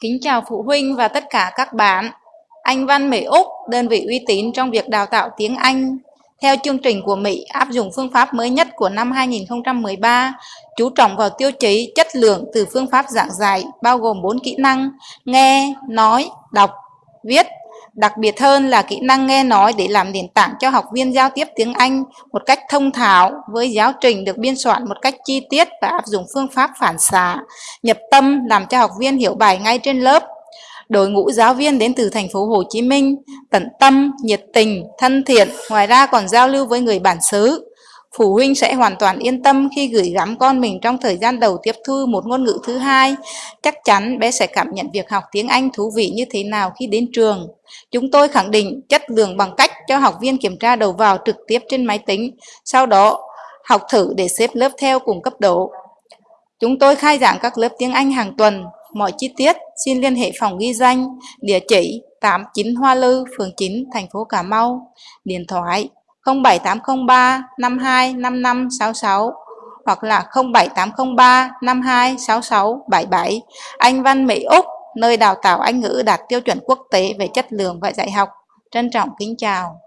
Kính chào phụ huynh và tất cả các bạn. Anh Văn Mỹ Úc, đơn vị uy tín trong việc đào tạo tiếng Anh. Theo chương trình của Mỹ áp dụng phương pháp mới nhất của năm 2013, chú trọng vào tiêu chí chất lượng từ phương pháp giảng dạy bao gồm 4 kỹ năng nghe, nói, đọc, viết Đặc biệt hơn là kỹ năng nghe nói để làm nền tảng cho học viên giao tiếp tiếng Anh một cách thông thạo với giáo trình được biên soạn một cách chi tiết và áp dụng phương pháp phản xạ, nhập tâm làm cho học viên hiểu bài ngay trên lớp. Đội ngũ giáo viên đến từ thành phố Hồ Chí Minh, tận tâm, nhiệt tình, thân thiện, ngoài ra còn giao lưu với người bản xứ, Phụ huynh sẽ hoàn toàn yên tâm khi gửi gắm con mình trong thời gian đầu tiếp thu một ngôn ngữ thứ hai. Chắc chắn bé sẽ cảm nhận việc học tiếng Anh thú vị như thế nào khi đến trường. Chúng tôi khẳng định chất lượng bằng cách cho học viên kiểm tra đầu vào trực tiếp trên máy tính, sau đó học thử để xếp lớp theo cùng cấp độ. Chúng tôi khai giảng các lớp tiếng Anh hàng tuần. Mọi chi tiết xin liên hệ phòng ghi danh, địa chỉ 89 Hoa Lư, phường 9, thành phố Cà Mau, điện thoại 07803 52 5566 hoặc là 07803 52 66 77. Anh Văn Mỹ Úc, nơi đào tạo Anh ngữ đạt tiêu chuẩn quốc tế về chất lượng và dạy học. Trân trọng kính chào.